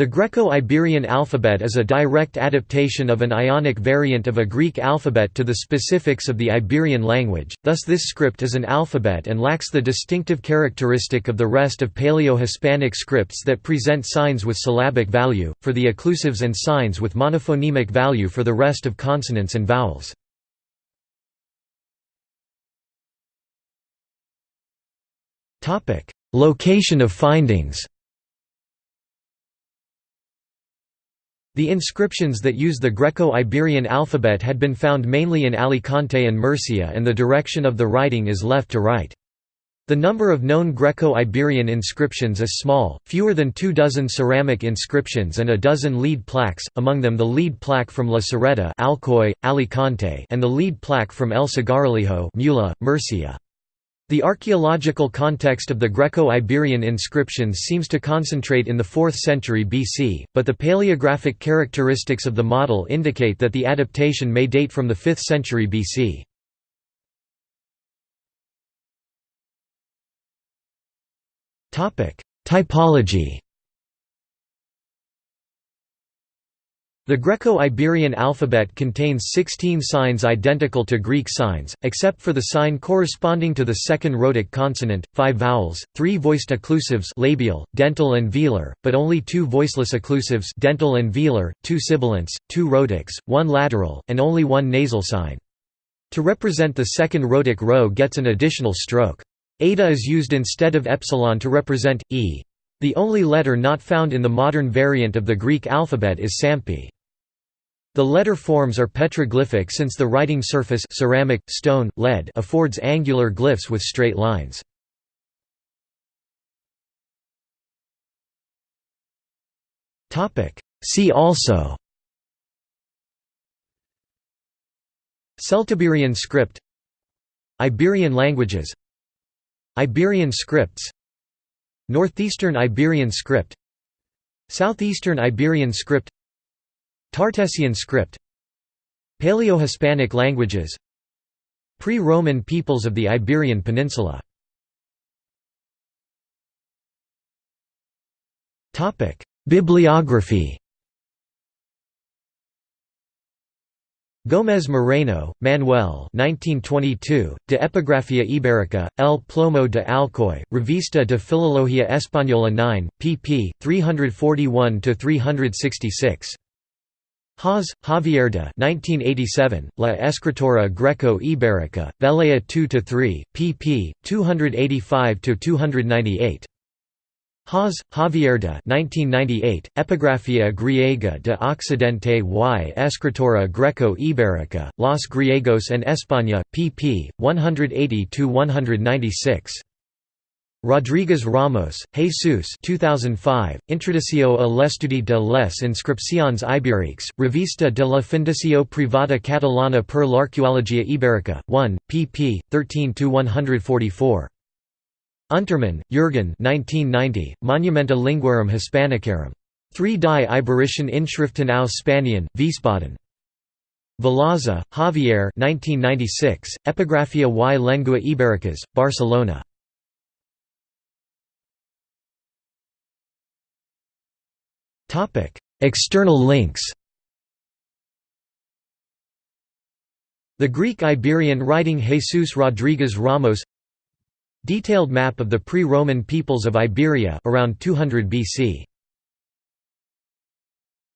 The Greco-Iberian alphabet is a direct adaptation of an Ionic variant of a Greek alphabet to the specifics of the Iberian language, thus this script is an alphabet and lacks the distinctive characteristic of the rest of Paleo-Hispanic scripts that present signs with syllabic value, for the occlusives and signs with monophonemic value for the rest of consonants and vowels. Location of findings The inscriptions that use the Greco-Iberian alphabet had been found mainly in Alicante and Murcia and the direction of the writing is left to right. The number of known Greco-Iberian inscriptions is small, fewer than two dozen ceramic inscriptions and a dozen lead plaques, among them the lead plaque from La Serreta Alcoy, Alicante and the lead plaque from El Cigarralejo Mula, Murcia. The archaeological context of the Greco-Iberian inscriptions seems to concentrate in the 4th century BC, but the paleographic characteristics of the model indicate that the adaptation may date from the 5th century BC. Typology The Greco-Iberian alphabet contains 16 signs identical to Greek signs, except for the sign corresponding to the second rhotic consonant, 5 vowels, 3 voiced occlusives labial, dental and velar, but only 2 voiceless occlusives dental and velar, 2 sibilants, 2 rhotics, 1 lateral, and only 1 nasal sign. To represent the second rhotic rho gets an additional stroke. Eta is used instead of epsilon to represent, e. The only letter not found in the modern variant of the Greek alphabet is Sampi. The letter forms are petroglyphic since the writing surface ceramic, stone, lead affords angular glyphs with straight lines. See also Celtiberian script Iberian languages Iberian scripts Northeastern Iberian script Southeastern Iberian script Tartessian script Paleo-Hispanic languages Pre-Roman peoples of the Iberian Peninsula. Bibliography Gómez Moreno, Manuel 1922, De Epigrafía Ibérica, El Plomo de Alcoy, Revista de Filología Española 9, pp. 341–366. Hoz, Javier de 1987, La Escritura Greco-Ibérica, Veleia 2–3, pp. 285–298. Hoz, Javier de 1998, Epigrafía griega de Occidente y Escritura Greco-Ibérica, Los Griegos en España, pp. 180–196. Rodríguez Ramos, Jesus 2005, Introducció a l'estudi de les inscripcions ibèriques, Revista de la Fundació Privada Catalana per l'Arqueologia Ibèrica, 1, pp. 13–144. Untermann, Jürgen 1990, Monumenta Linguarum Hispanicarum. 3 die Iberischen Inschriften aus Spanien, Wiesbaden. Velaza, Javier 1996, Epigrafía y Lengua Ibéricas, Barcelona. External links. The Greek Iberian writing Jesus Rodriguez Ramos Detailed map of the pre-Roman peoples of Iberia around 200 BC